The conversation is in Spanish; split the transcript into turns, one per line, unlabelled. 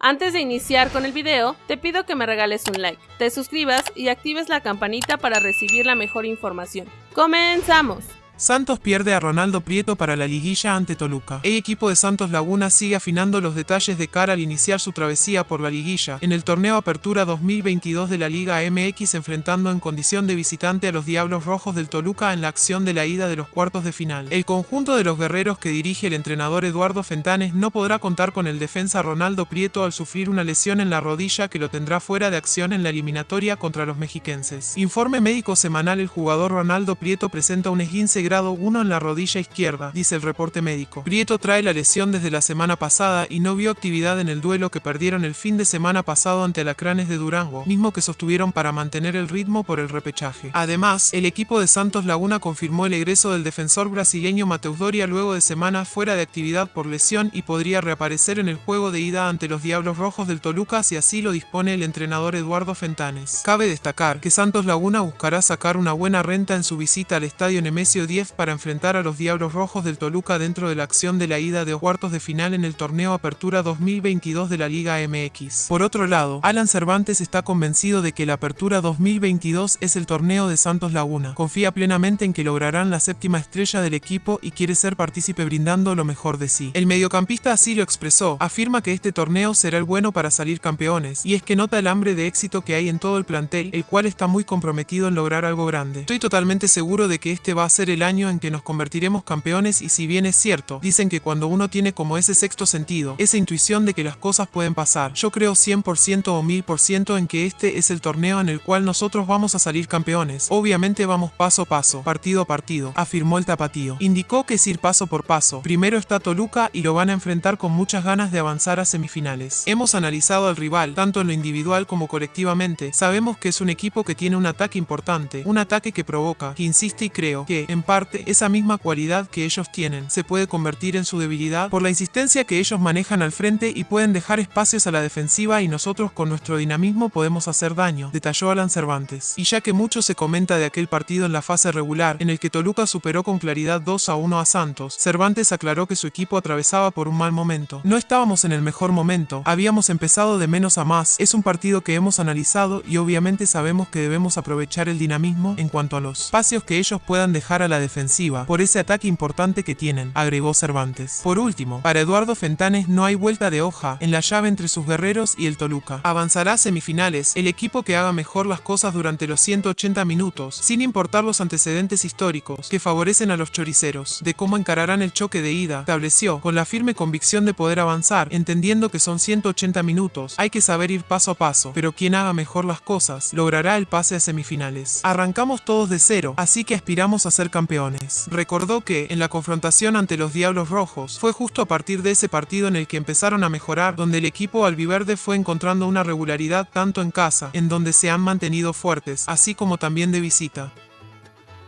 Antes de iniciar con el video, te pido que me regales un like, te suscribas y actives la campanita para recibir la mejor información. ¡Comenzamos!
Santos pierde a Ronaldo Prieto para la liguilla ante Toluca. El equipo de Santos Laguna sigue afinando los detalles de cara al iniciar su travesía por la liguilla en el torneo Apertura 2022 de la Liga MX enfrentando en condición de visitante a los Diablos Rojos del Toluca en la acción de la ida de los cuartos de final. El conjunto de los guerreros que dirige el entrenador Eduardo Fentanes no podrá contar con el defensa Ronaldo Prieto al sufrir una lesión en la rodilla que lo tendrá fuera de acción en la eliminatoria contra los mexiquenses. Informe médico semanal el jugador Ronaldo Prieto presenta un esguince grado 1 en la rodilla izquierda, dice el reporte médico. Prieto trae la lesión desde la semana pasada y no vio actividad en el duelo que perdieron el fin de semana pasado ante Alacranes de Durango, mismo que sostuvieron para mantener el ritmo por el repechaje. Además, el equipo de Santos Laguna confirmó el egreso del defensor brasileño Mateus Doria luego de semanas fuera de actividad por lesión y podría reaparecer en el juego de ida ante los Diablos Rojos del Toluca si así lo dispone el entrenador Eduardo Fentanes. Cabe destacar que Santos Laguna buscará sacar una buena renta en su visita al estadio Nemesio 10 para enfrentar a los Diablos Rojos del Toluca dentro de la acción de la ida de cuartos de final en el torneo Apertura 2022 de la Liga MX. Por otro lado, Alan Cervantes está convencido de que la Apertura 2022 es el torneo de Santos Laguna. Confía plenamente en que lograrán la séptima estrella del equipo y quiere ser partícipe brindando lo mejor de sí. El mediocampista así lo expresó, afirma que este torneo será el bueno para salir campeones, y es que nota el hambre de éxito que hay en todo el plantel, el cual está muy comprometido en lograr algo grande. Estoy totalmente seguro de que este va a ser el año en que nos convertiremos campeones y si bien es cierto, dicen que cuando uno tiene como ese sexto sentido, esa intuición de que las cosas pueden pasar, yo creo 100% o 1000% en que este es el torneo en el cual nosotros vamos a salir campeones. Obviamente vamos paso a paso, partido a partido, afirmó el tapatío. Indicó que es ir paso por paso. Primero está Toluca y lo van a enfrentar con muchas ganas de avanzar a semifinales. Hemos analizado al rival, tanto en lo individual como colectivamente. Sabemos que es un equipo que tiene un ataque importante, un ataque que provoca, que insiste y creo que, en parte, esa misma cualidad que ellos tienen se puede convertir en su debilidad por la insistencia que ellos manejan al frente y pueden dejar espacios a la defensiva y nosotros con nuestro dinamismo podemos hacer daño, detalló Alan Cervantes. Y ya que mucho se comenta de aquel partido en la fase regular en el que Toluca superó con claridad 2 a 1 a Santos, Cervantes aclaró que su equipo atravesaba por un mal momento. No estábamos en el mejor momento, habíamos empezado de menos a más, es un partido que hemos analizado y obviamente sabemos que debemos aprovechar el dinamismo en cuanto a los espacios que ellos puedan dejar a la defensiva por ese ataque importante que tienen, agregó Cervantes. Por último, para Eduardo Fentanes no hay vuelta de hoja en la llave entre sus guerreros y el Toluca. Avanzará a semifinales el equipo que haga mejor las cosas durante los 180 minutos, sin importar los antecedentes históricos que favorecen a los choriceros, de cómo encararán el choque de ida, estableció, con la firme convicción de poder avanzar, entendiendo que son 180 minutos, hay que saber ir paso a paso, pero quien haga mejor las cosas, logrará el pase a semifinales. Arrancamos todos de cero, así que aspiramos a ser Recordó que, en la confrontación ante los Diablos Rojos, fue justo a partir de ese partido en el que empezaron a mejorar, donde el equipo albiverde fue encontrando una regularidad tanto en casa, en donde se han mantenido fuertes, así como también de visita.